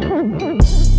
Mm-hmm.